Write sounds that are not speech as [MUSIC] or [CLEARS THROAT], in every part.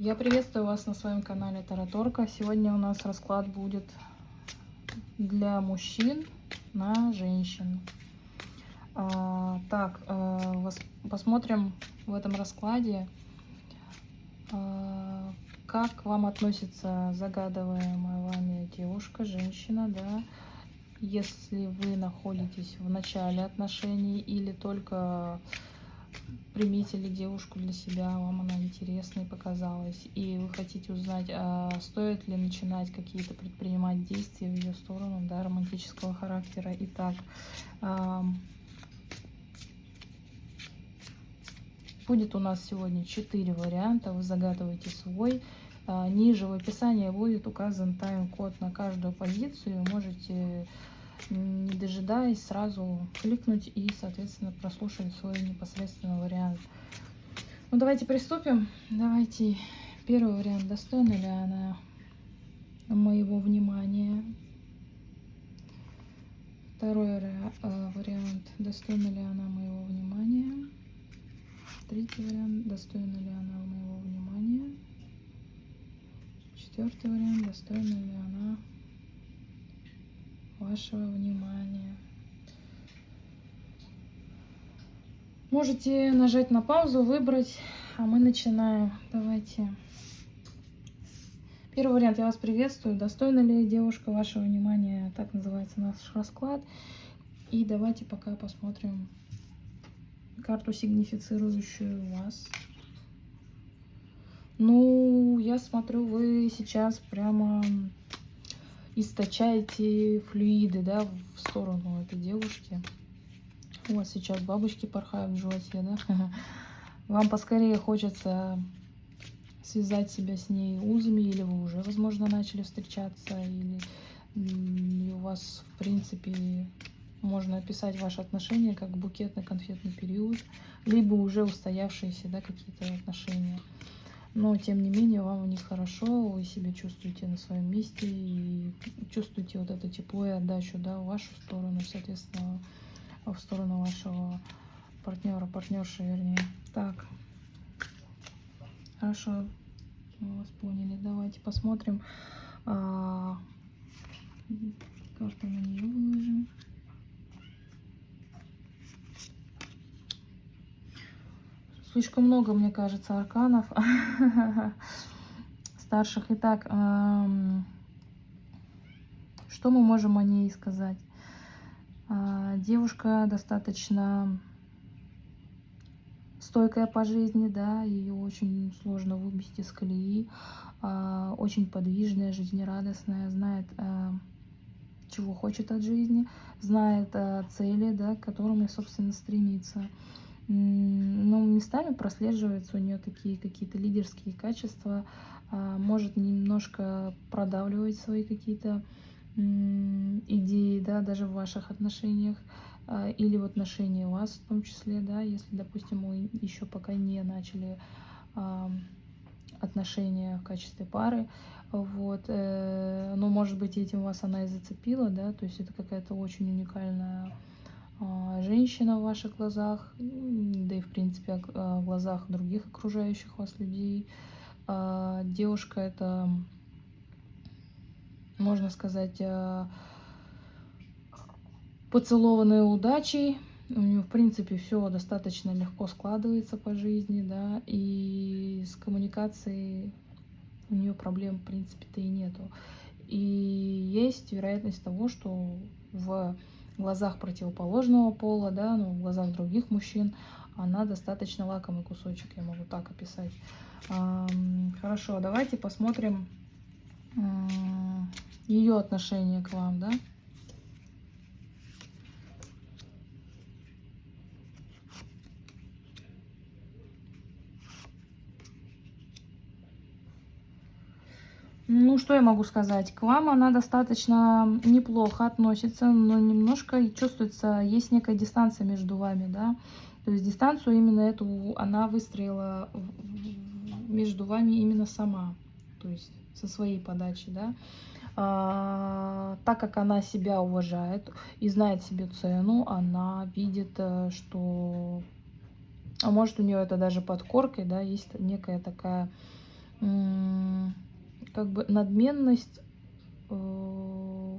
Я приветствую вас на своем канале Тараторка. Сегодня у нас расклад будет для мужчин на женщин. А, так, а, посмотрим в этом раскладе, а, как вам относится загадываемая вами девушка, женщина, да, если вы находитесь в начале отношений или только приметили девушку для себя, вам она интересной показалась, и вы хотите узнать, а стоит ли начинать какие-то предпринимать действия в ее сторону, да, романтического характера. Итак, будет у нас сегодня 4 варианта, вы загадываете свой. А, ниже в описании будет указан тайм-код на каждую позицию, можете не дожидаясь, сразу кликнуть и, соответственно, прослушать свой непосредственный вариант. Ну, давайте приступим. Давайте первый вариант. Достойна ли она моего внимания? Второй э, вариант. Достойна ли она моего внимания? Третий вариант. Достойна ли она моего внимания? Четвертый вариант. Достойна ли она вашего внимания. Можете нажать на паузу, выбрать, а мы начинаем. Давайте. Первый вариант. Я вас приветствую. Достойна ли девушка вашего внимания? Так называется наш расклад. И давайте пока посмотрим карту, сигнифицирующую вас. Ну, я смотрю, вы сейчас прямо источаете флюиды, да, в сторону этой девушки. Вот сейчас бабочки порхают в животе, да. [LAUGHS] Вам поскорее хочется связать себя с ней узами, или вы уже, возможно, начали встречаться, или, у вас, в принципе, можно описать ваши отношения как букетно-конфетный период, либо уже устоявшиеся, да, какие-то отношения но тем не менее вам в них хорошо, вы себя чувствуете на своем месте и чувствуете вот это тепло и отдачу, да, в вашу сторону, соответственно, в сторону вашего партнера, партнерши, вернее. Так, хорошо, мы вас поняли. Давайте посмотрим. А, карту на нее выложим. Слишком много, мне кажется, арканов [LAUGHS] старших. Итак, что мы можем о ней сказать? А, девушка достаточно стойкая по жизни, да, ее очень сложно выбить из колеи, а, очень подвижная, жизнерадостная, знает, а, чего хочет от жизни, знает цели, да, к которым, собственно, стремится но местами прослеживаются у нее такие какие-то лидерские качества, а, может немножко продавливать свои какие-то идеи, да, даже в ваших отношениях а, или в отношении вас в том числе, да, если, допустим, вы еще пока не начали а, отношения в качестве пары, вот, э, но, может быть, этим вас она и зацепила, да, то есть это какая-то очень уникальная женщина в ваших глазах, да и в принципе в глазах других окружающих вас людей. А, девушка это, можно сказать, а, поцелованная удачей. У нее, в принципе, все достаточно легко складывается по жизни, да, и с коммуникацией у нее проблем, в принципе-то и нету. И есть вероятность того, что в в глазах противоположного пола, да, ну, в глазах других мужчин, она достаточно лакомый кусочек, я могу так описать. Хорошо, давайте посмотрим ее отношение к вам, да. Ну, что я могу сказать? К вам она достаточно неплохо относится, но немножко чувствуется, есть некая дистанция между вами, да. То есть дистанцию именно эту она выстроила между вами именно сама, то есть со своей подачи, да. А, так как она себя уважает и знает себе цену, она видит, э, что... А может у нее это даже под коркой, да, есть некая такая как бы надменность э,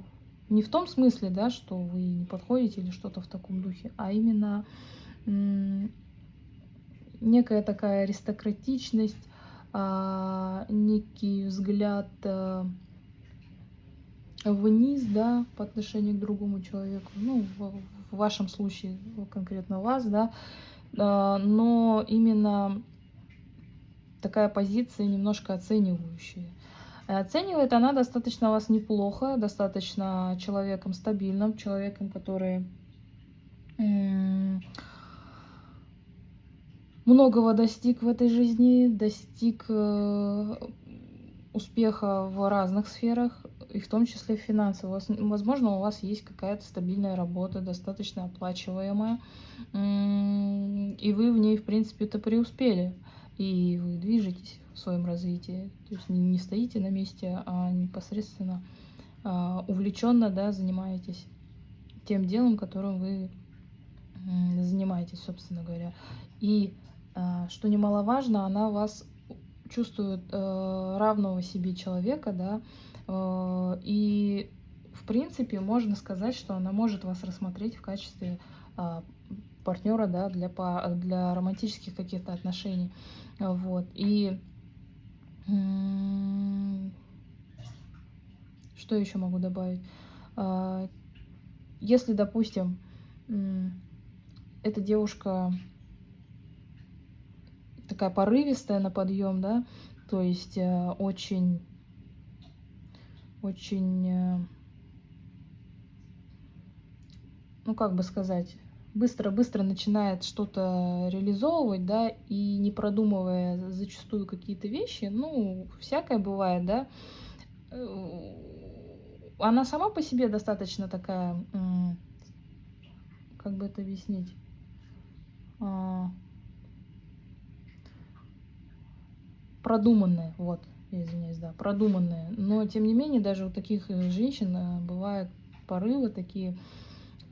не в том смысле, да, что вы не подходите или что-то в таком духе, а именно некая такая аристократичность, а, некий взгляд а, вниз, да, по отношению к другому человеку, ну, в, в вашем случае конкретно вас, да, а, но именно такая позиция немножко оценивающая. Оценивает она достаточно вас неплохо, достаточно человеком стабильным, человеком, который многого достиг в этой жизни, достиг э, успеха в разных сферах, и в том числе финансово. Возможно, у вас есть какая-то стабильная работа, достаточно оплачиваемая, и вы в ней, в принципе-то, преуспели, и вы движетесь в своем развитии. То есть не стоите на месте, а непосредственно а, увлеченно да, занимаетесь тем делом, которым вы занимаетесь, собственно говоря. И а, что немаловажно, она вас чувствует э, равного себе человека, да, э, и в принципе можно сказать, что она может вас рассмотреть в качестве э, партнера, да, для, для романтических каких-то отношений, вот, и что еще могу добавить? Если, допустим, эта девушка такая порывистая на подъем, да, то есть э, очень, очень, э, ну как бы сказать, быстро-быстро начинает что-то реализовывать, да, и не продумывая зачастую какие-то вещи, ну, всякое бывает, да, э, она сама по себе достаточно такая, как бы это объяснить, а, продуманные, вот, извиняюсь, да, продуманные. Но, тем не менее, даже у таких э, женщин э, бывают порывы, такие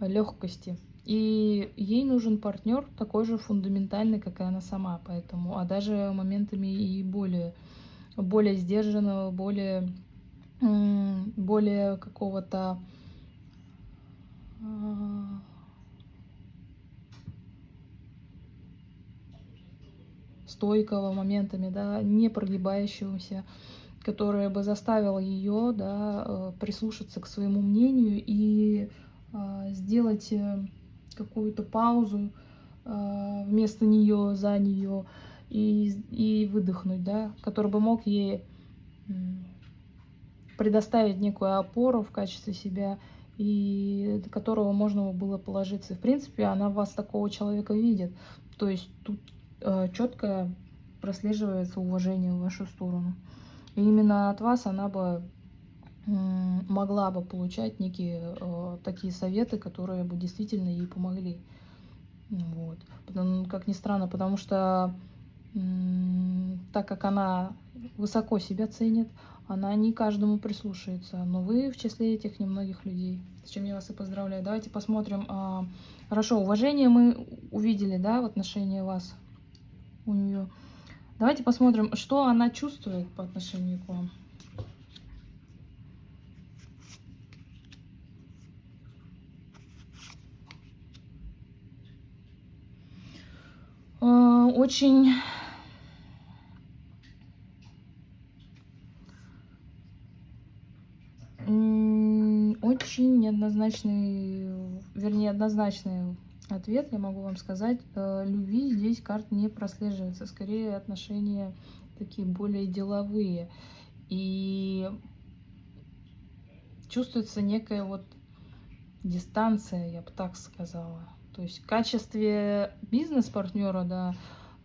легкости. И ей нужен партнер такой же фундаментальный, как и она сама. Поэтому, а даже моментами и более, более сдержанного, более, более какого-то а, стойкого моментами, да, не прогибающегося, которое бы заставило ее да, э, прислушаться к своему мнению и э, сделать э, какую-то паузу вместо нее, за нее и, и выдохнуть, да, который бы мог ей предоставить некую опору в качестве себя и до которого можно было положиться. В принципе, она вас такого человека видит. То есть тут Э, четко прослеживается уважение в вашу сторону. И именно от вас она бы могла бы получать некие э, такие советы, которые бы действительно ей помогли. Вот. Потому, как ни странно, потому что так как она высоко себя ценит, она не каждому прислушается. Но вы в числе этих немногих людей, с чем я вас и поздравляю. Давайте посмотрим. А, хорошо, уважение мы увидели, да, в отношении вас у нее. Давайте посмотрим, что она чувствует по отношению к вам. Очень очень неоднозначный, вернее, однозначный ответ я могу вам сказать. Э, любви здесь карт не прослеживается. Скорее отношения такие более деловые. И чувствуется некая вот дистанция, я бы так сказала. То есть в качестве бизнес-партнера, да,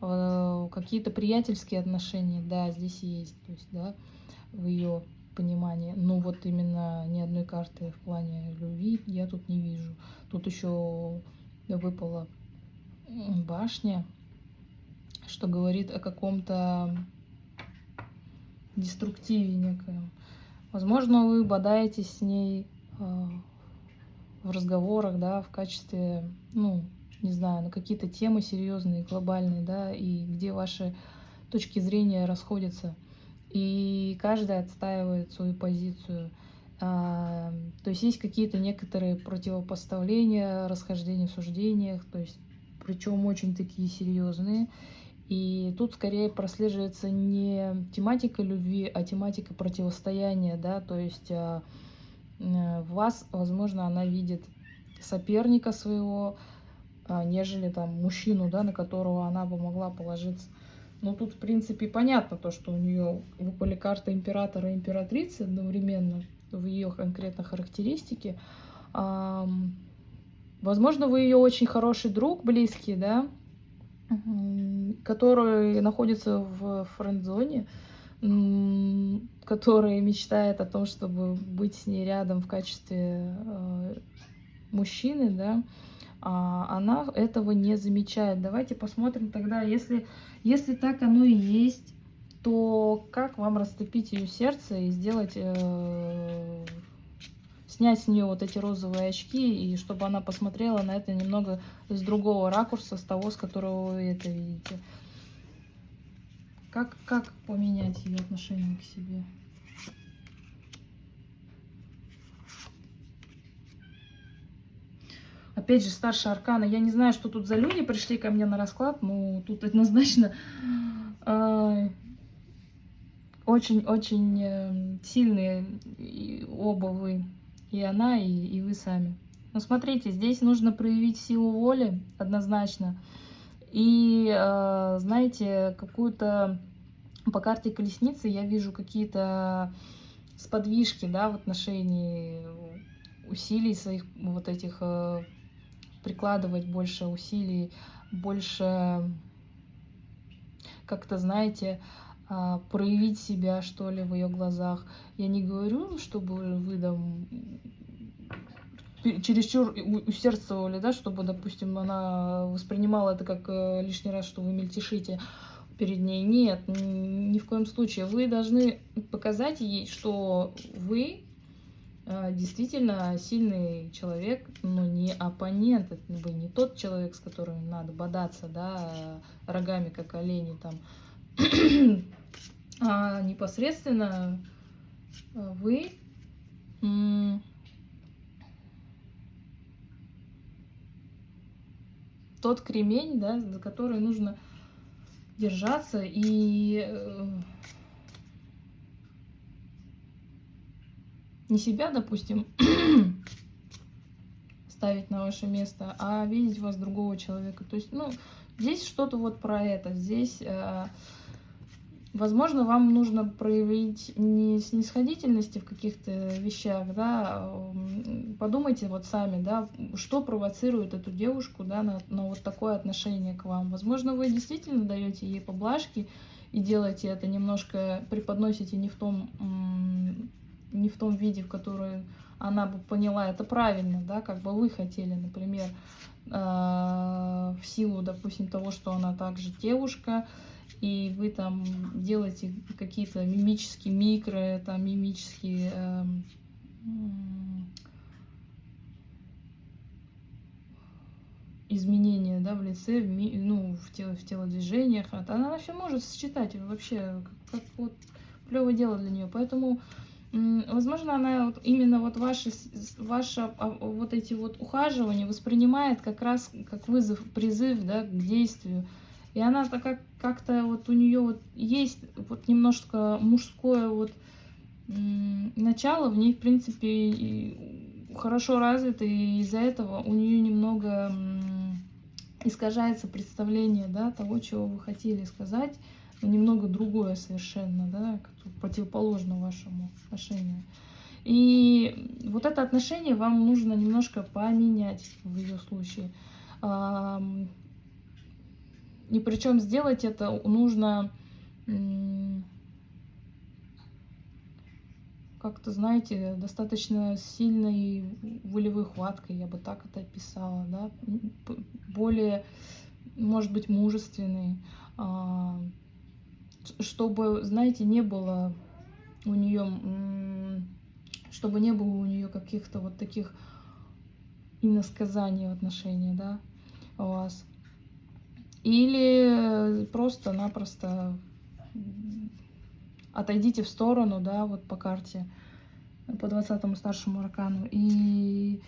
э, какие-то приятельские отношения, да, здесь есть, то есть, да, в ее понимании. Но вот именно ни одной карты в плане любви я тут не вижу. Тут еще выпала башня, что говорит о каком-то деструктиве некоем. Возможно, вы бодаетесь с ней э, в разговорах, да, в качестве, ну, не знаю, на какие-то темы серьезные, глобальные, да, и где ваши точки зрения расходятся. и каждый отстаивает свою позицию. А, то есть есть какие-то некоторые противопоставления, расхождения в суждениях, то есть причем очень такие серьезные. И тут скорее прослеживается не тематика любви, а тематика противостояния, да, то есть а, в вас, возможно, она видит соперника своего, а, нежели там мужчину, да, на которого она бы могла положиться. Но тут, в принципе, понятно то, что у нее выпали карты императора и императрицы одновременно в ее конкретно характеристике. Возможно, вы ее очень хороший друг, близкий, да, который находится в френд-зоне, который мечтает о том, чтобы быть с ней рядом в качестве э, мужчины, да, а она этого не замечает. Давайте посмотрим тогда, если, если так оно и есть, то как вам растопить ее сердце и сделать э, снять с нее вот эти розовые очки, и чтобы она посмотрела на это немного с другого ракурса, с того, с которого вы это видите. Как, как поменять ее отношение к себе? Опять же, старшая аркана. Я не знаю, что тут за люди пришли ко мне на расклад, но тут однозначно очень-очень э, сильные оба вы и она, и, и вы сами. Но смотрите, здесь нужно проявить силу воли однозначно. И, э, знаете, какую-то... По карте колесницы я вижу какие-то сподвижки, да, в отношении усилий своих вот этих, э, прикладывать больше усилий, больше как-то, знаете, а, проявить себя, что ли, в ее глазах. Я не говорю, чтобы вы там чересчур усердствовали, да, чтобы, допустим, она воспринимала это как э, лишний раз, что вы мельтешите перед ней. Нет, ни в коем случае. Вы должны показать ей, что вы э, действительно сильный человек, но не оппонент, вы не тот человек, с которым надо бодаться, да, рогами, как олени там, [CLEARS THROAT] а непосредственно вы тот кремень, да, за который нужно держаться и э, не себя, допустим, [CLEARS THROAT] ставить на ваше место, а видеть вас другого человека. То есть, ну, здесь что-то вот про это. Здесь э, Возможно, вам нужно проявить не снисходительности в каких-то вещах, да, подумайте вот сами, да, что провоцирует эту девушку, да, на, на вот такое отношение к вам. Возможно, вы действительно даете ей поблажки и делаете это немножко, преподносите не в том, не в том виде, в который она бы поняла это правильно, да, как бы вы хотели, например, а, в силу, допустим, того, что она также девушка, и вы там делаете какие-то мимические микро, там мимические э, изменения да, в лице, в, ми, ну, в, тело, в телодвижениях. Она все может сочетать вообще, как, как вот плевое дело для нее. Поэтому, возможно, она вот, именно вот ваши, ваши а, вот эти вот ухаживания воспринимает как раз как вызов, призыв да, к действию. И она так как как-то вот у нее вот есть вот немножко мужское вот начало, в ней, в принципе, хорошо развито, и из-за этого у нее немного искажается представление, да, того, чего вы хотели сказать, но немного другое совершенно, да, противоположно вашему отношению. И вот это отношение вам нужно немножко поменять в ее случае. И причем сделать это нужно как-то, знаете, достаточно сильной волевой хваткой, я бы так это описала, да, более, может быть, мужественной, а, чтобы, знаете, не было у нее, чтобы не было у нее каких-то вот таких иносказаний в отношении, да, у вас. Или просто-напросто отойдите в сторону, да, вот по карте, по 20 старшему аркану, и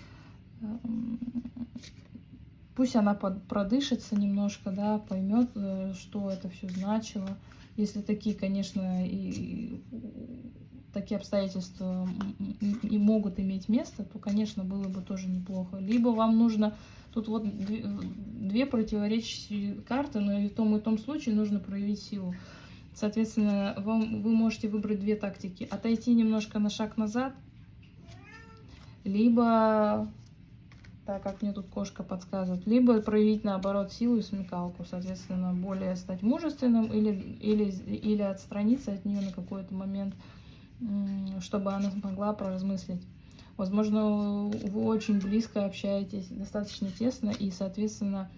эм, пусть она продышится немножко, да, поймет, э, что это все значило. Если такие, конечно, и такие обстоятельства и могут иметь место, то, конечно, было бы тоже неплохо. Либо вам нужно... Тут вот две, противоречащие карты, но и в том и том случае нужно проявить силу. Соответственно, вам, вы можете выбрать две тактики. Отойти немножко на шаг назад, либо, так как мне тут кошка подсказывает, либо проявить наоборот силу и смекалку, соответственно, более стать мужественным или, или, или отстраниться от нее на какой-то момент, чтобы она смогла поразмыслить. Возможно, вы очень близко общаетесь, достаточно тесно, и, соответственно,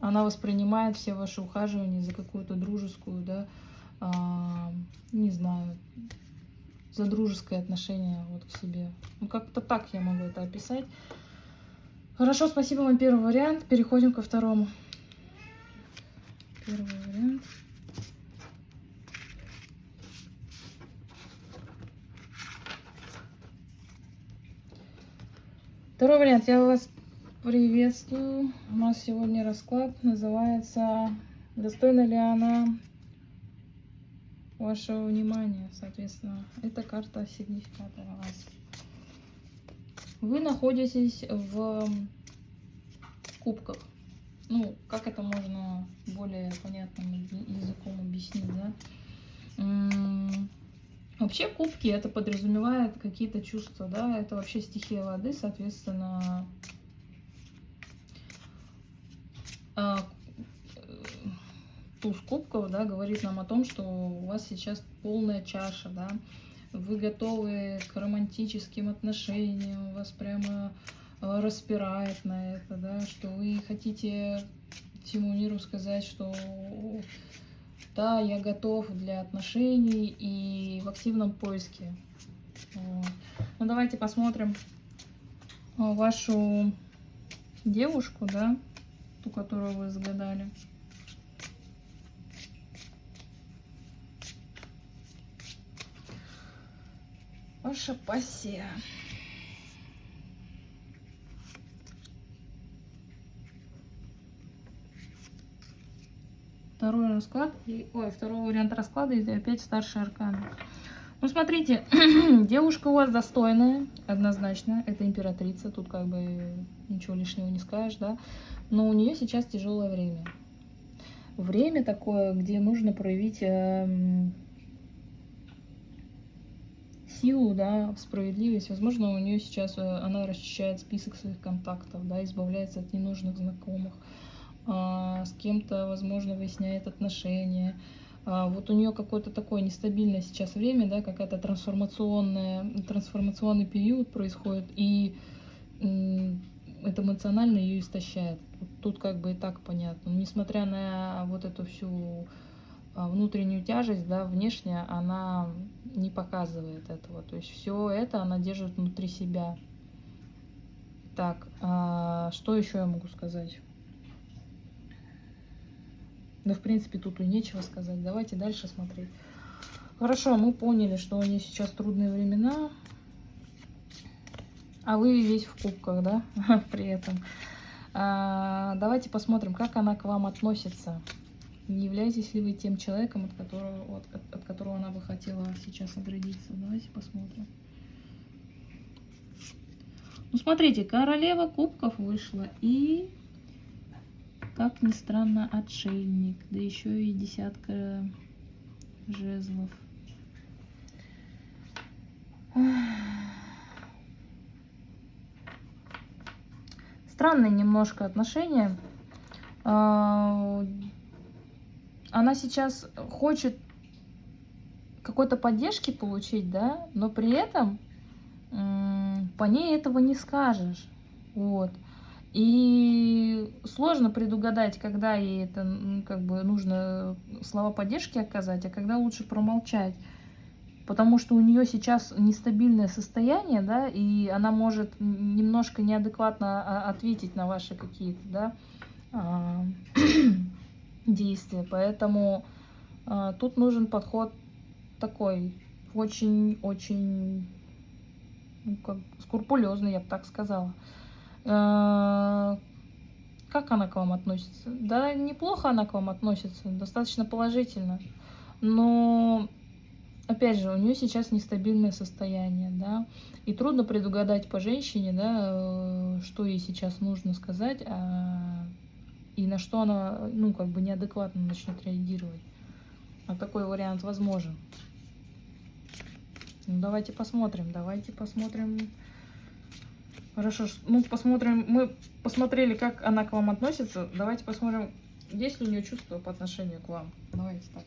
она воспринимает все ваши ухаживания за какую-то дружескую, да, а, не знаю, за дружеское отношение вот к себе. Ну, как-то так я могу это описать. Хорошо, спасибо вам первый вариант. Переходим ко второму. Первый вариант. Второй вариант. Я вас приветствую. У нас сегодня расклад называется «Достойна ли она вашего внимания?» Соответственно, это карта сигнификатора вас. Вы находитесь в кубках. Ну, как это можно более понятным языком объяснить, да? Вообще кубки это подразумевает какие-то чувства, да, это вообще стихия воды, соответственно, а, туз кубков, да, говорит нам о том, что у вас сейчас полная чаша, да, вы готовы к романтическим отношениям, у вас прямо распирает на это, да, что вы хотите всему миру сказать, что да, я готов для отношений и в активном поиске. Ну, давайте посмотрим а, вашу девушку, да, ту, которую вы загадали. Ваша пассия. Второй расклад, и, ой, второй вариант расклада, и опять старший аркан. Ну, смотрите, [CLEARS THROAT] девушка у вас достойная, однозначно, это императрица, тут как бы ничего лишнего не скажешь, да, но у нее сейчас тяжелое время. Время такое, где нужно проявить э, силу, да, справедливость. Возможно, у нее сейчас, э, она расчищает список своих контактов, да, избавляется от ненужных знакомых. С кем-то, возможно, выясняет отношения. А, вот у нее какое-то такое нестабильное сейчас время, да, какая-то трансформационная, трансформационный период происходит, и это эмоционально ее истощает. Тут как бы и так понятно. Но несмотря на вот эту всю а, внутреннюю тяжесть, да, внешне она не показывает этого. То есть все это она держит внутри себя. Так, что еще я могу сказать? Да, в принципе, тут и нечего сказать. Давайте дальше смотреть. Хорошо, мы поняли, что у нее сейчас трудные времена. А вы весь в кубках, да, [LAUGHS] при этом. А, давайте посмотрим, как она к вам относится. Не являетесь ли вы тем человеком, от которого, от, от которого она бы хотела сейчас оградиться? Давайте посмотрим. Ну, смотрите, королева кубков вышла. И как ни странно, отшельник, да еще и десятка жезлов. Странные немножко отношения. А, она сейчас хочет какой-то поддержки получить, да, но при этом по ней этого не скажешь. Вот. И сложно предугадать, когда ей это как бы нужно слова поддержки оказать, а когда лучше промолчать. Потому что у нее сейчас нестабильное состояние, да, и она может немножко неадекватно а, ответить на ваши какие-то, да, а, [CLEARS THROAT] действия. Поэтому А, тут нужен подход такой, очень-очень ну, скрупулезный, я бы так сказала. Как она к вам относится? Да, неплохо она к вам относится, достаточно положительно. Но, опять же, у нее сейчас нестабильное состояние, да, и трудно предугадать по женщине, да, э, что ей сейчас нужно сказать, а, и на что она, ну, как бы неадекватно начнет реагировать. А такой вариант возможен. Ну, давайте посмотрим, давайте посмотрим. Хорошо, ну посмотрим, мы посмотрели, как она к вам относится. Давайте посмотрим, есть ли у нее чувства по отношению к вам. Давайте так.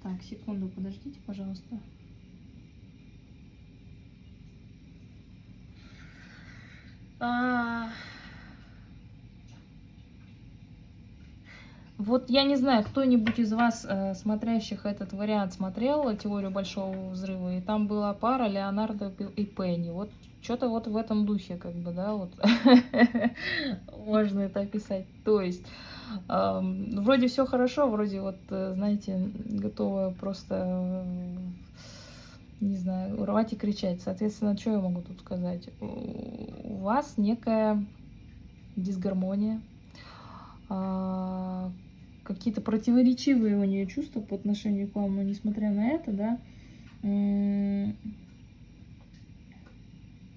Так, секунду, подождите, пожалуйста. А... Вот я не знаю, кто-нибудь из вас, э, смотрящих этот вариант, смотрел «Теорию Большого Взрыва», и там была пара Леонардо и Пенни. Вот что-то вот в этом духе, как бы, да, вот [LAUGHS] можно это описать. То есть, вроде все хорошо, вроде вот, э, знаете, готова просто, не знаю, урвать и кричать. Соответственно, что я могу тут сказать? У вас некая дисгармония, э, какие-то противоречивые у нее чувства по отношению к вам, но несмотря на это, да,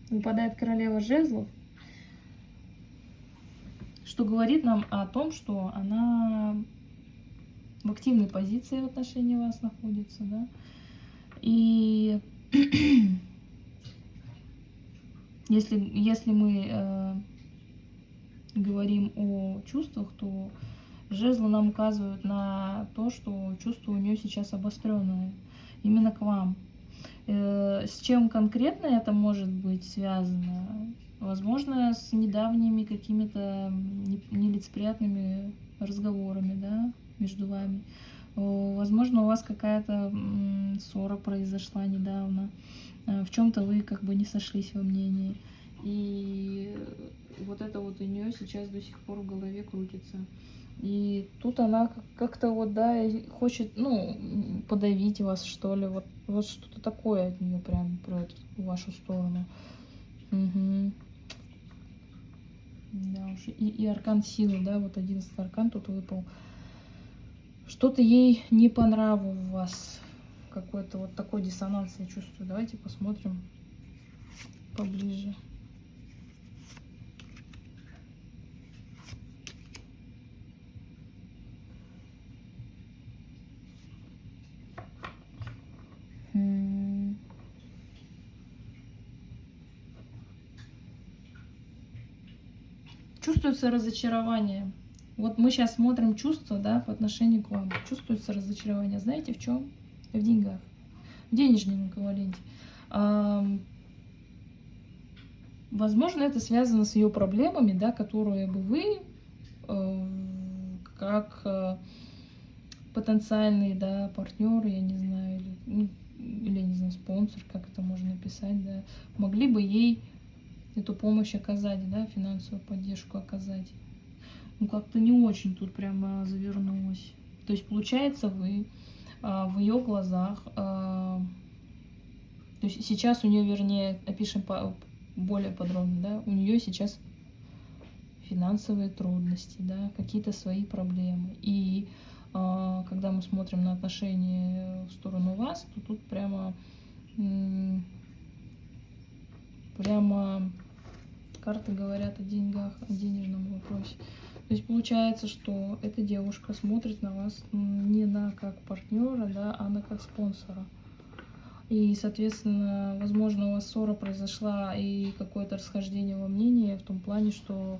выпадает королева жезлов, что говорит нам о том, что она в активной позиции в отношении вас находится, да, и [CLEARS THROAT] если, если мы э, говорим о чувствах, то Жезлы нам указывают на то, что чувство у нее сейчас обостренное, именно к вам. Э, с чем конкретно это может быть связано? Возможно, с недавними какими-то нелицеприятными разговорами да, между вами. Возможно, у вас какая-то ссора произошла недавно. Э, в чем-то вы как бы не сошлись во мнении. И вот это вот у нее сейчас до сих пор в голове крутится. И тут она как-то вот, да, хочет, ну, подавить вас, что ли. Вот, вот что-то такое от нее прям прет в вашу сторону. Угу. Да уж. И, и аркан силы, да, вот одиннадцатый аркан тут выпал. Что-то ей не по у вас. Какой-то вот такой диссонанс я чувствую. Давайте посмотрим поближе. Чувствуется разочарование. Вот мы сейчас смотрим чувства, да, по отношению к вам. Чувствуется разочарование. Знаете в чем? В деньгах. В денежном эквиваленте. Возможно, это связано с ее проблемами, да, которые бы вы, э, как э, потенциальный, да, партнер, я не знаю, или, ну, или, не знаю, спонсор, как это можно написать, да, могли бы ей эту помощь оказать, да, финансовую поддержку оказать. Ну, как-то не очень тут прямо завернулось. То есть, получается, вы а, в ее глазах, а, то есть сейчас у нее, вернее, опишем по, более подробно, да, у нее сейчас финансовые трудности, да, какие-то свои проблемы. Смотрим на отношения в сторону вас, то тут прямо прямо карты говорят о деньгах, о денежном вопросе. То есть получается, что эта девушка смотрит на вас не на как партнера, да, а на как спонсора. И, соответственно, возможно, у вас ссора произошла и какое-то расхождение во мнении в том плане, что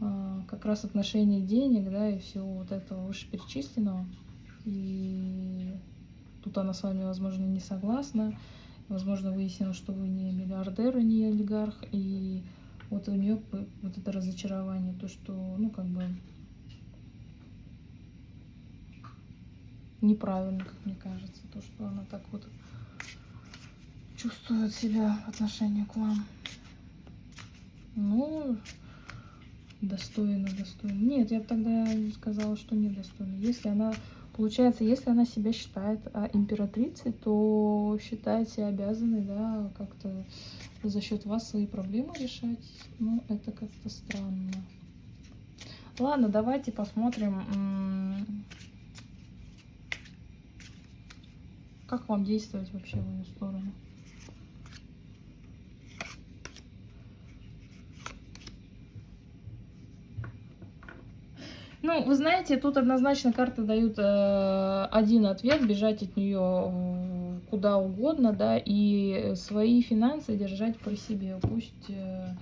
э, как раз отношение денег, да, и всего вот этого вышеперечисленного. И тут она с вами, возможно, не согласна. Возможно, выяснилось, что вы не миллиардер и не олигарх, и вот у нее вот это разочарование, то, что, ну, как бы, неправильно, как мне кажется, то, что она так вот чувствует себя в отношении к вам. Ну, достойно, достойно. Нет, я тогда сказала, что недостойно. Если она, получается, если она себя считает а, императрицей, то считает себя обязанной, да, как-то за счет вас свои проблемы решать. Ну, это как-то странно. Ладно, давайте посмотрим, как вам действовать вообще в ее сторону. Ну, вы знаете, тут однозначно карты дают э, один ответ, бежать от нее куда угодно, да, и свои финансы держать при себе. Пусть э,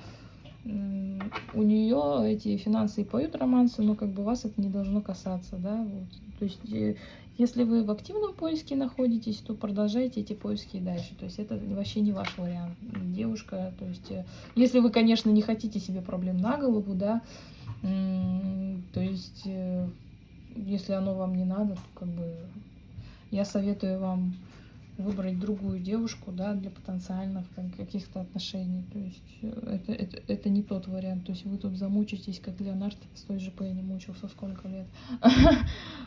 у нее эти финансы и поют романсы, но как бы вас это не должно касаться, да, вот. То есть, э, если вы в активном поиске находитесь, то продолжайте эти поиски и дальше. То есть, это вообще не ваш вариант. Девушка, то есть, э, если вы, конечно, не хотите себе проблем на голову, да, то есть, э, если оно вам не надо, то как бы я советую вам выбрать другую девушку, да, для потенциальных каких-то отношений. То есть э, это, это, это не тот вариант. То есть вы тут замучитесь, как Леонард с той же Пенни мучился сколько лет. [LAUGHS]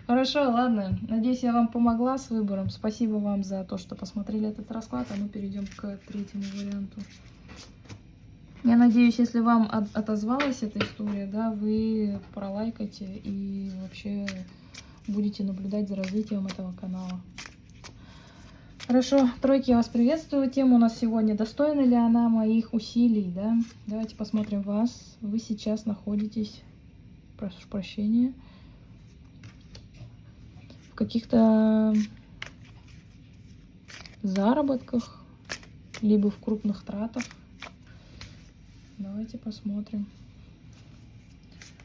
Хорошо, ладно. Надеюсь, я вам помогла с выбором. Спасибо вам за то, что посмотрели этот расклад. А мы перейдем к третьему варианту. Я надеюсь, если вам от отозвалась эта история, да, вы пролайкайте и вообще будете наблюдать за развитием этого канала. Хорошо, тройки, я вас приветствую. Тема у нас сегодня, достойна ли она моих усилий, да? Давайте посмотрим вас. Вы сейчас находитесь, прошу прощения, в каких-то заработках, либо в крупных тратах. Давайте посмотрим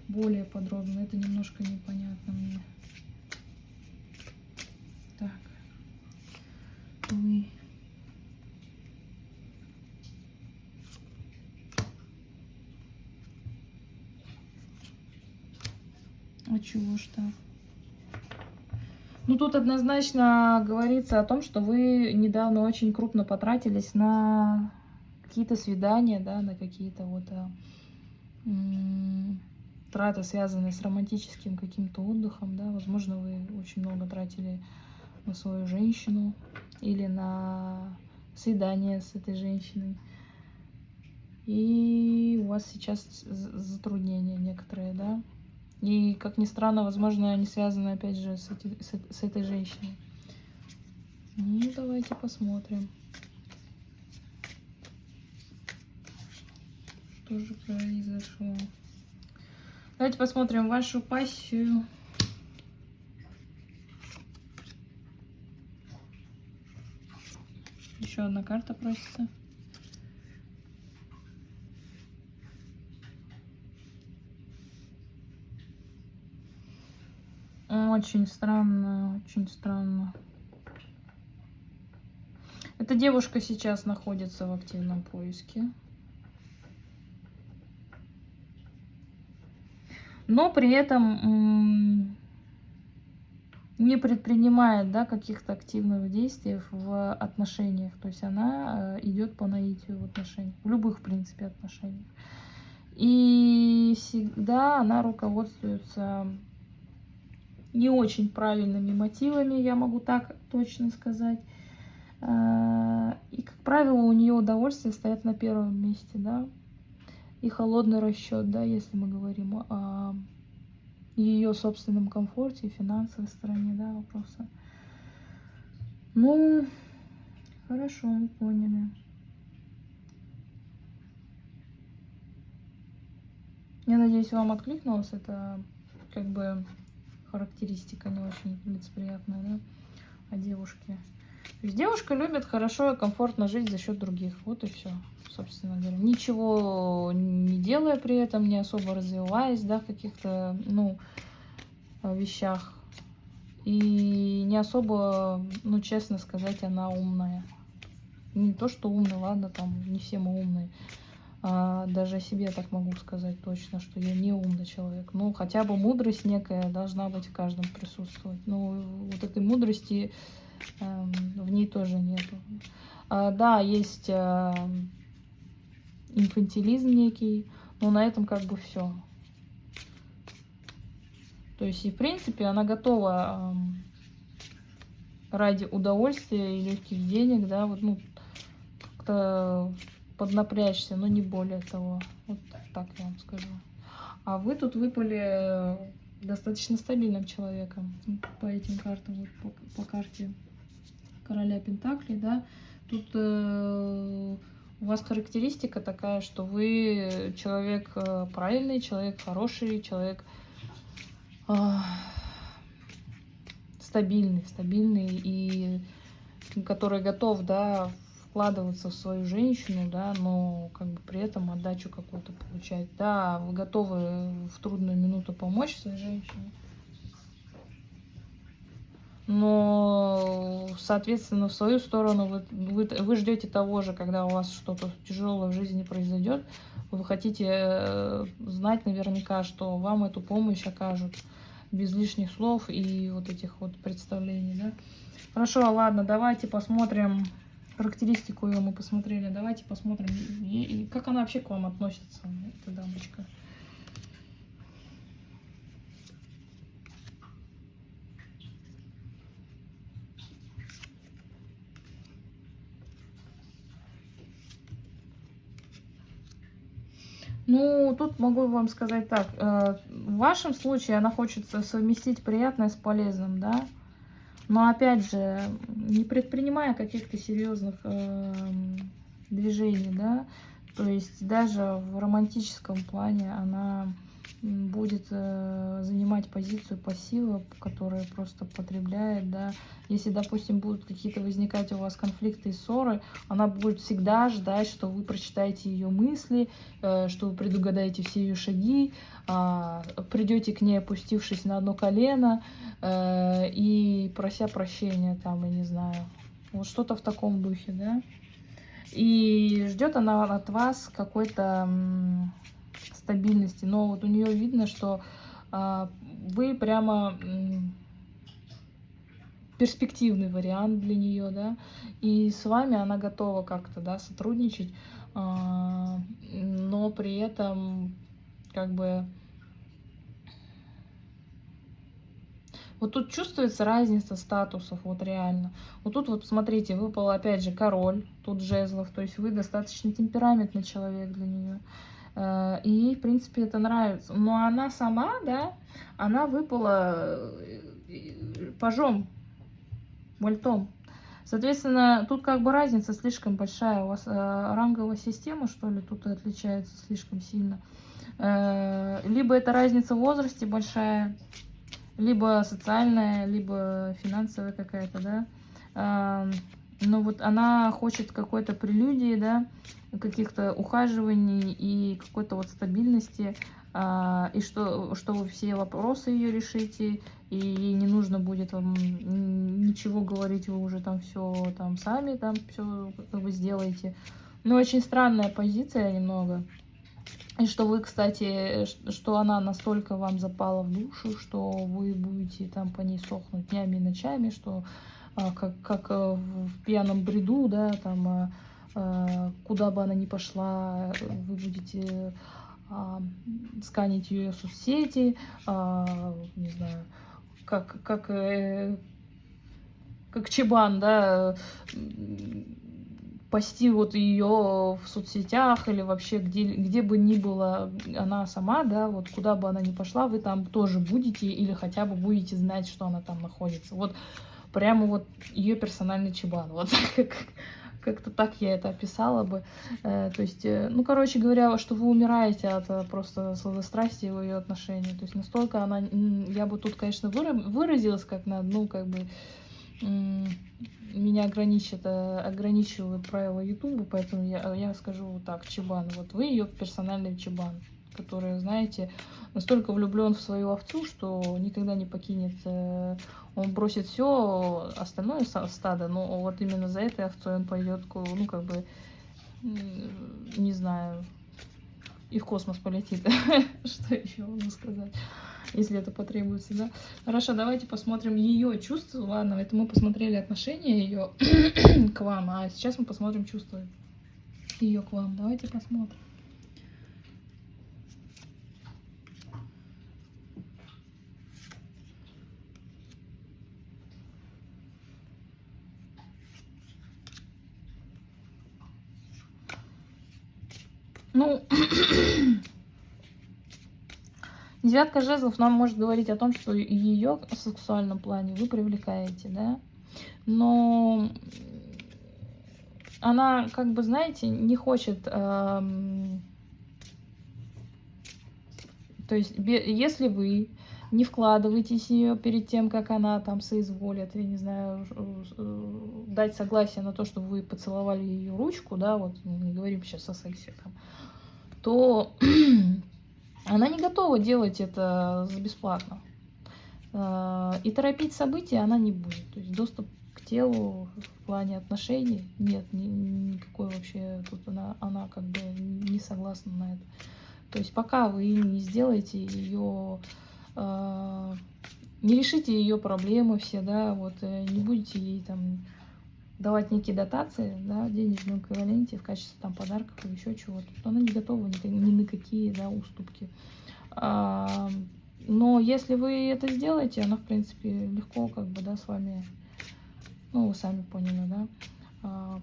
более подробно. Это немножко непонятно мне. Так. Вы. А чего ж так? Ну, тут однозначно говорится о том, что вы недавно очень крупно потратились на какие-то свидания, да, на какие-то вот а, траты, связанные с романтическим каким-то отдыхом, да, возможно, вы очень много тратили на свою женщину или на свидание с этой женщиной. И у вас сейчас затруднения некоторые, да. И, как ни странно, возможно, они связаны, опять же, с, эти, с, с этой женщиной. Ну, давайте посмотрим. Что же произошло. Давайте посмотрим вашу пассию. Еще одна карта просится. Очень странно, очень странно. Эта девушка сейчас находится в активном поиске. Но при этом не предпринимает да, каких-то активных действий в отношениях. То есть она э, идет по наитию в отношениях, в любых, в принципе, отношениях. И всегда она руководствуется не очень правильными мотивами, я могу так точно сказать. Э, и, как правило, у нее удовольствие стоят на первом месте, да и холодный расчет, да, если мы говорим о ее собственном комфорте и финансовой стороне, да, вопроса. Ну, хорошо, мы поняли. Я надеюсь, вам откликнулось. Это как бы характеристика не очень лицеприятная, да, о девушке. Девушка любит хорошо и комфортно жить за счет других. Вот и все, собственно говоря. Ничего не делая при этом, не особо развиваясь, да, в каких-то, ну, вещах. И не особо, ну, честно сказать, она умная. Не то, что умная, ладно, там, не все мы умные. А, даже о себе так могу сказать точно, что я не умный человек. Ну, хотя бы мудрость некая должна быть в каждом присутствовать. Ну, вот этой мудрости э, в ней тоже нету. А, да, есть э, инфантилизм некий, но на этом как бы все. То есть, и в принципе, она готова э, ради удовольствия и легких денег, да, вот, ну, как-то поднапрячься, но не более того. Вот так я вам скажу. А вы тут выпали э, достаточно стабильным человеком по этим картам, вот по, по карте короля Пентаклей, да. Тут э, у вас характеристика такая, что вы человек э, правильный, человек хороший, человек э, стабильный, стабильный и который готов, да, вкладываться в свою женщину, да, но как бы при этом отдачу какую-то получать. Да, вы готовы в трудную минуту помочь своей женщине, но, соответственно, в свою сторону вы, вы, вы ждете того же, когда у вас что-то тяжелое в жизни произойдет, вы хотите э, знать наверняка, что вам эту помощь окажут без лишних слов и вот этих вот представлений, да. Хорошо, ладно, давайте посмотрим характеристику ее мы посмотрели. Давайте посмотрим, как она вообще к вам относится, эта дамочка. Ну, тут могу вам сказать так. Э, в вашем случае она хочет совместить приятное с полезным, да? Но опять же, не предпринимая каких-то серьезных э, движений, да, то есть даже в романтическом плане она будет э, занимать позицию пассива, которая просто потребляет, да. Если, допустим, будут какие-то возникать у вас конфликты и ссоры, она будет всегда ждать, что вы прочитаете ее мысли, э, что вы предугадаете все ее шаги, э, придете к ней, опустившись на одно колено э, и прося прощения, там, я не знаю, вот что-то в таком духе, да. И ждет она от вас какой-то стабильности. Но вот у нее видно, что а, вы прямо перспективный вариант для нее, да, и с вами она готова как-то, да, сотрудничать, а, но при этом как бы Вот тут чувствуется разница статусов, вот реально. Вот тут вот, смотрите, выпал опять же король, тут жезлов, то есть вы достаточно темпераментный человек для нее. Э, и ей, в принципе, это нравится. Но она сама, да, она выпала э, пажом, вольтом. Соответственно, тут как бы разница слишком большая. У вас э, ранговая система, что ли, тут отличается слишком сильно. Э, либо это разница в возрасте большая, либо социальная, либо финансовая какая-то, да. Э, но вот она хочет какой-то прелюдии, да, каких-то ухаживаний и какой-то вот стабильности, а, и что, что вы все вопросы ее решите, и ей не нужно будет вам ничего говорить, вы уже там все там сами там все как бы сделаете. Ну, очень странная позиция немного. И что вы, кстати, что она настолько вам запала в душу, что вы будете там по ней сохнуть днями и ночами, что как, как э, в пьяном бреду, да, там, а, а, куда бы она ни пошла, вы будете сканить ее соцсети, не знаю, как, как, э, как Чебан, да, пасти вот ее в соцсетях или вообще где, где бы ни была она сама, да, вот куда бы она ни пошла, вы там тоже будете или хотя бы будете знать, что она там находится. Вот прямо вот ее персональный чебан. Вот как-то так я это описала бы. Э, то есть, э, ну, короче говоря, что вы умираете от э, просто сладострастия в ее отношении. То есть настолько она, я бы тут, конечно, выразилась как на, ну, как бы, меня ограничит, ограничивают правила Ютуба, поэтому я, я скажу вот так, чебан. Вот вы ее персональный чебан который, знаете, настолько влюблен в свою овцу, что никогда не покинет. Он бросит все остальное стадо, но вот именно за этой овцой он пойдет, ну, как бы, не знаю, и в космос полетит. [LAUGHS] Что еще могу сказать? Если это потребуется, да? Хорошо, давайте посмотрим ее чувства. Ладно, это мы посмотрели отношения ее [CLEARS THROAT] к вам, а сейчас мы посмотрим чувства ее к вам. Давайте посмотрим. Ну, девятка жезлов нам может говорить о том, что ее в сексуальном плане вы привлекаете, да? Но она, как бы, знаете, не хочет... Эм... То есть, если вы не вкладывайтесь в нее перед тем, как она там соизволит, я не знаю, дать согласие на то, чтобы вы поцеловали ее ручку, да, вот не говорим сейчас о сексе там, то [CLEARS THROAT] она не готова делать это бесплатно. Э, и торопить события она не будет. То есть доступ к телу в плане отношений нет, ни, никакой вообще тут она, она как бы не согласна на это. То есть пока вы не сделаете ее, э, не решите ее проблемы все, да, вот э, не будете ей там давать некие дотации, да, в денежном эквиваленте в качестве там подарков или еще чего-то, то она не готова ни, ни на какие да, уступки. А, но если вы это сделаете, она, в принципе, легко как бы, да, с вами, ну, вы сами поняли, да, а,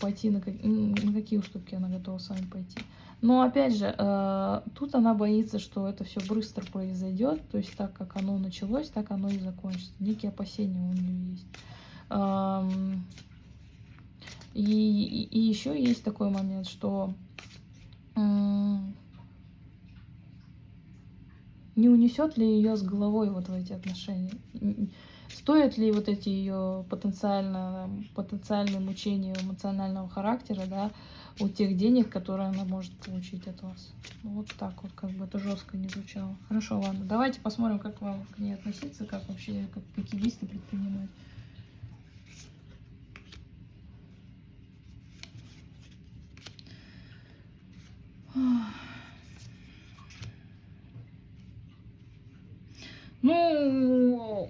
пойти на, на какие уступки она готова с вами пойти. Но, опять же, а, тут она боится, что это все быстро произойдет, то есть так, как оно началось, так оно и закончится. Некие опасения у нее есть. И, и, еще есть такой момент, что не унесет ли ее с головой вот в эти отношения? Стоят ли вот эти ее потенциально, потенциальные мучения эмоционального характера, да, у тех денег, которые она может получить от вас? Вот так вот, как бы это жестко не звучало. Хорошо, ладно, давайте посмотрим, как вам к ней относиться, как вообще, как, какие действия предпринимать. Ну,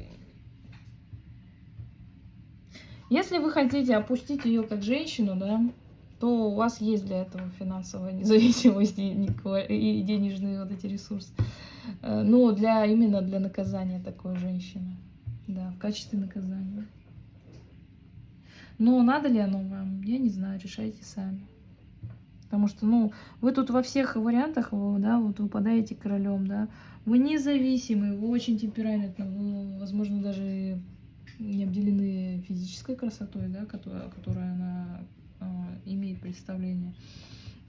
если вы хотите опустить ее как женщину, да, то у вас есть для этого финансовая [LAUGHS] независимость и денежные вот эти ресурсы. Но для именно для наказания такой женщины, да, в качестве наказания. Но надо ли оно вам, я не знаю, решайте сами. Потому что, ну, вы тут во всех вариантах, да, вот выпадаете королем, да. Вы независимый, вы очень темпераментны, вы, возможно, даже не обделены физической красотой, да, которая, которая она э, имеет представление.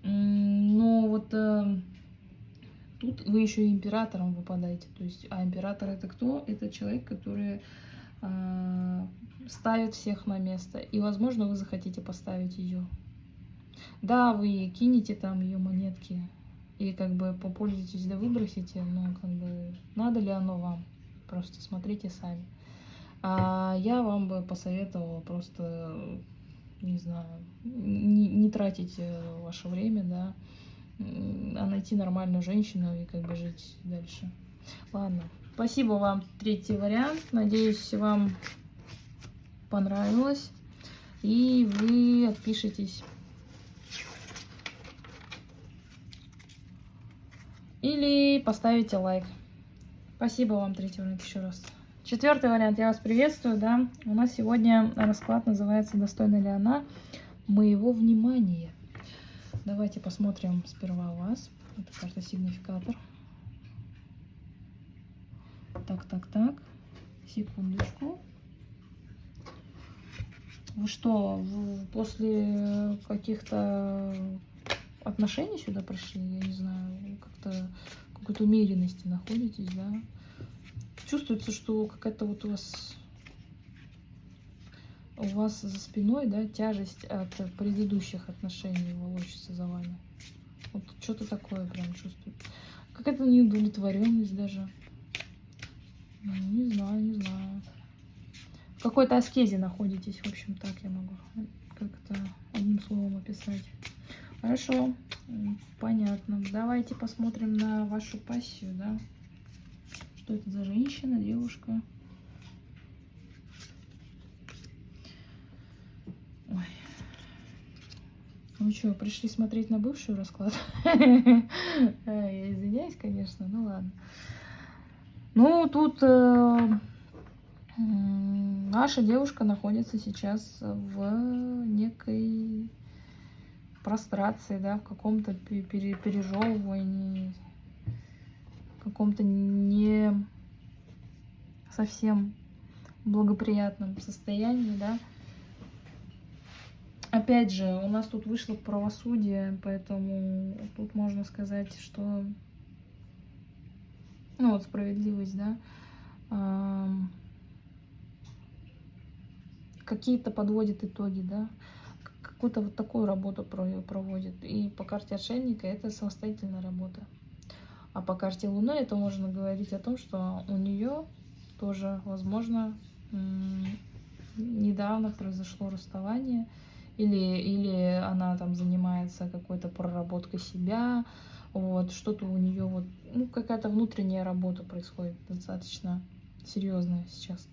Но вот э, тут вы еще и императором выпадаете. То есть, а император это кто? Это человек, который э, ставит всех на место. И, возможно, вы захотите поставить ее. Да, вы кинете там ее монетки и как бы попользуетесь да выбросите, но как бы надо ли оно вам? Просто смотрите сами. А я вам бы посоветовала просто, не знаю, не, не тратить э, ваше время, да, а найти нормальную женщину и как бы жить дальше. Ладно, спасибо вам, третий вариант. Надеюсь, вам понравилось. И вы отпишитесь. Или поставите лайк. Спасибо вам, третий вариант, еще раз. Четвертый вариант, я вас приветствую, да. У нас сегодня расклад называется «Достойна ли она моего внимания?» Давайте посмотрим сперва вас. Это карта сигнификатор. Так, так, так. Секундочку. Вы что, после каких-то отношений сюда пришли, я не знаю, как-то какой-то умеренности находитесь, да. Чувствуется, что какая-то вот у вас у вас за спиной, да, тяжесть от предыдущих отношений волочится за вами. Вот что-то такое прям чувствую. Какая-то неудовлетворенность даже. Ну, не знаю, не знаю. В какой-то аскезе находитесь, в общем, так я могу как-то одним словом описать. Хорошо. Понятно. Давайте посмотрим на вашу пассию, да? Что это за женщина, девушка? Ой. Ну что, пришли смотреть на бывшую расклад? [LAUGHS] Я извиняюсь, конечно, ну ладно. Ну, тут э, наша девушка находится сейчас в некой прострации, да, в каком-то пережевывании, в каком-то не совсем благоприятном состоянии, да. Опять же, у нас тут вышло правосудие, поэтому тут можно сказать, что ну вот справедливость, да, какие-то подводит итоги, да, какую-то вот такую работу проводит. И по карте отшельника это самостоятельная работа. А по карте Луны это можно говорить о том, что у нее тоже, возможно, недавно произошло расставание, или, или она там занимается какой-то проработкой себя, вот, что-то у нее вот, ну, какая-то внутренняя работа происходит достаточно серьезная сейчас.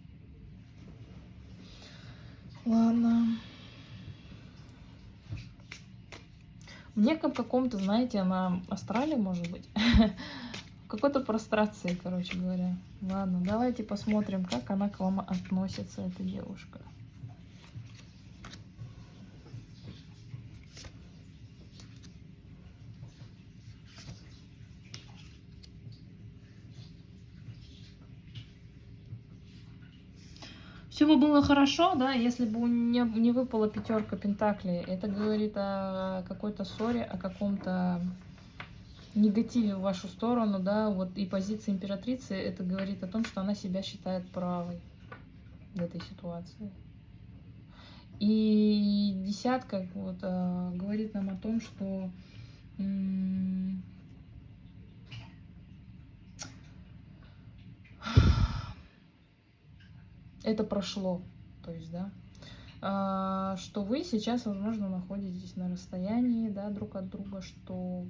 Ладно. В неком каком-то, знаете, она астрале, может быть. [LAUGHS] Какой-то прострации, короче говоря. Ладно, давайте посмотрим, как она к вам относится, эта девушка. Все бы было хорошо, да, если бы не, не выпала пятерка пентаклей. Это говорит о какой-то ссоре, о каком-то негативе в вашу сторону, да, вот и позиция императрицы, это говорит о том, что она себя считает правой в этой ситуации. И десятка вот, э, говорит нам о том, что это прошло, то есть, да, а, что вы сейчас, возможно, находитесь на расстоянии, да, друг от друга, что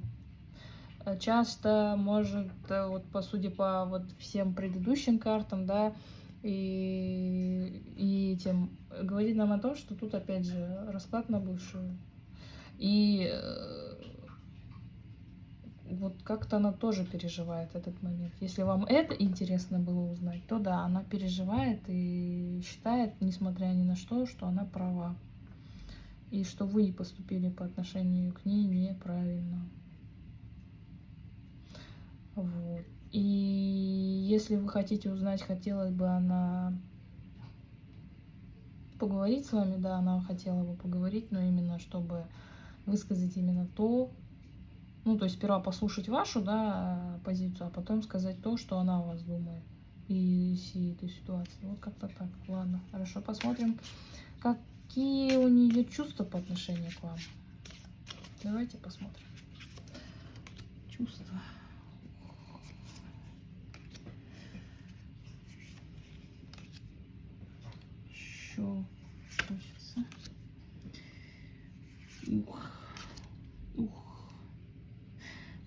э, часто может, э, вот по сути, по вот всем предыдущим картам, да, и, и этим говорит нам о том, что тут, опять же, расклад на бывшую. И э, вот как-то она тоже переживает этот момент. Если вам это интересно было узнать, то да, она переживает и считает, несмотря ни на что, что она права. И что вы поступили по отношению к ней неправильно. Вот. И если вы хотите узнать, хотела бы она поговорить с вами, да, она хотела бы поговорить, но именно чтобы высказать именно то, ну, то есть сперва послушать вашу, да, позицию, а потом сказать то, что она о вас думает и всей этой ситуации. Вот как-то так. Ладно, хорошо, посмотрим, какие у нее чувства по отношению к вам. Давайте посмотрим. Чувства. Еще. Ух.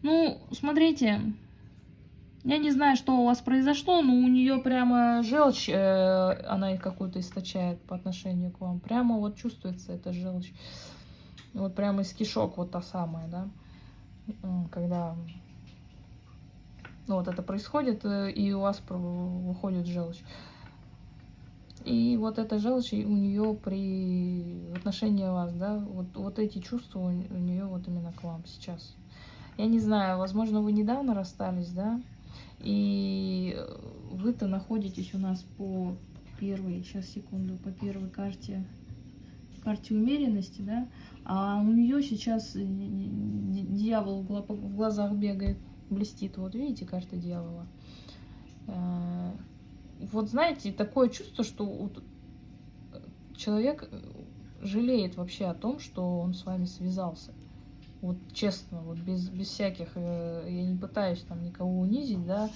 Ну, смотрите, я не знаю, что у вас произошло, но у нее прямо желчь, э, она какую-то источает по отношению к вам. Прямо вот чувствуется эта желчь. Вот прямо из кишок вот та самая, да. Когда ну, вот это происходит, э, и у вас выходит желчь. И вот эта желчь у нее при отношении вас, да, вот, вот эти чувства у нее вот именно к вам сейчас я не знаю, возможно, вы недавно расстались, да, и вы-то находитесь у нас по первой, сейчас, секунду, по первой карте, карте умеренности, да, а у нее сейчас дьявол в глазах бегает, блестит, вот видите, карта дьявола. Э, вот знаете, такое чувство, что человек жалеет вообще о том, что он с вами связался. Вот честно, вот без, без всяких, э, я не пытаюсь там никого унизить, да,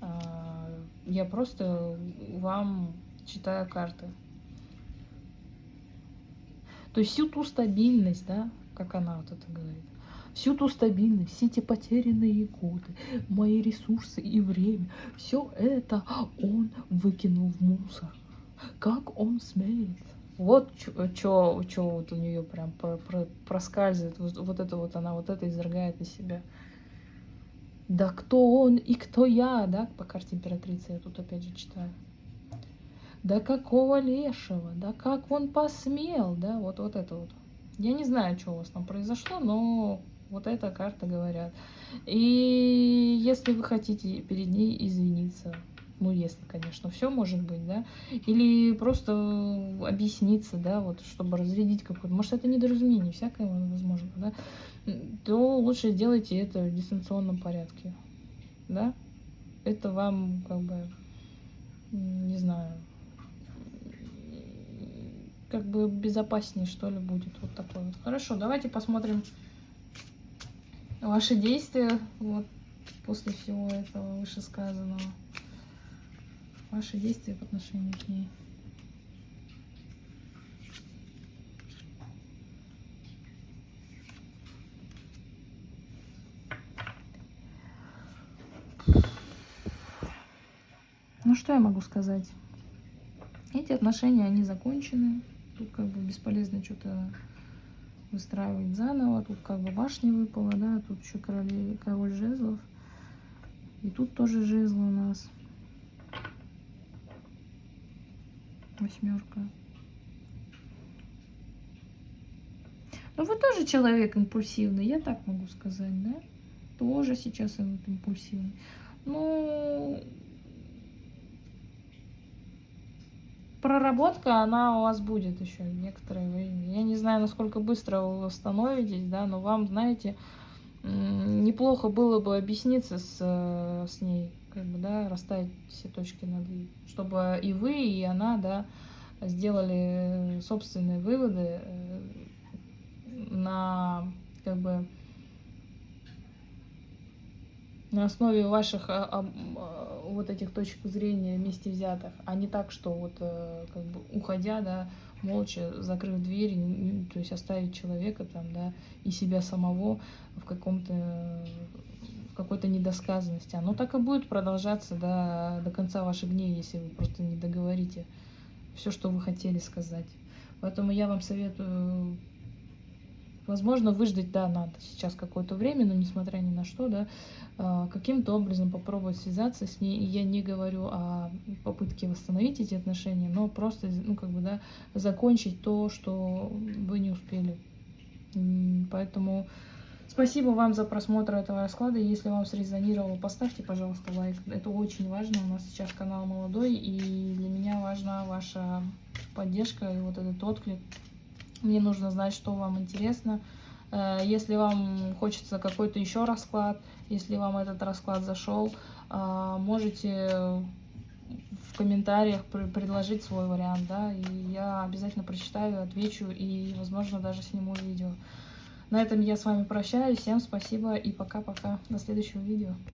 а, я просто вам читаю карты. То есть всю ту стабильность, да, как она вот это говорит, всю ту стабильность, все эти потерянные годы, мои ресурсы и время, все это он выкинул в мусор. Как он смеет? Вот что вот у нее прям про, про, проскальзывает, вот, вот это вот она, вот это изрыгает из себя. Да кто он и кто я, да, по карте императрицы я тут опять же читаю. Да какого лешего, да как он посмел, да, вот, вот это вот. Я не знаю, что у вас там произошло, но вот эта карта говорят. И если вы хотите перед ней извиниться, ну, если, конечно, все может быть, да, или просто объясниться, да, вот, чтобы разрядить какой-то, может, это недоразумение, всякое возможно, да, то лучше делайте это в дистанционном порядке, да, это вам, как бы, не знаю, как бы безопаснее, что ли, будет вот такой вот. Хорошо, давайте посмотрим ваши действия, вот, после всего этого вышесказанного ваши действия по отношению к ней. Ну, что я могу сказать? Эти отношения, они закончены. Тут как бы бесполезно что-то выстраивать заново. Тут как бы башня выпала, да, тут еще король, король жезлов. И тут тоже жезл у нас. Восьмерка. Ну, вы тоже человек импульсивный, я так могу сказать, да? Тоже сейчас он импульсивный. Ну, проработка, она у вас будет еще некоторое время. Я не знаю, насколько быстро вы восстановитесь, да, но вам, знаете, неплохо было бы объясниться с, э, с ней как бы, да, расставить все точки над «и», чтобы и вы, и она, да, сделали собственные выводы э, на, как бы, на основе ваших а, а, вот этих точек зрения вместе взятых, а не так, что вот, как бы, уходя, да, молча, закрыв дверь, то есть оставить человека там, да, и себя самого в каком-то какой-то недосказанности. Оно так и будет продолжаться до, до конца ваших дней, если вы просто не договорите все, что вы хотели сказать. Поэтому я вам советую, возможно, выждать, да, надо сейчас какое-то время, но несмотря ни на что, да, а, каким-то образом попробовать связаться с ней. И я не говорю о попытке восстановить эти отношения, но просто, ну, как бы, да, закончить то, что вы не успели. Поэтому Спасибо вам за просмотр этого расклада. Если вам срезонировало, поставьте, пожалуйста, лайк. Это очень важно. У нас сейчас канал молодой, и для меня важна ваша поддержка и вот этот отклик. Мне нужно знать, что вам интересно. Э, если вам хочется какой-то еще расклад, если вам этот расклад зашел, э, можете в комментариях предложить свой вариант, да, и я обязательно прочитаю, отвечу и, возможно, даже сниму видео. На этом я с вами прощаюсь. Всем спасибо и пока-пока. До следующего видео.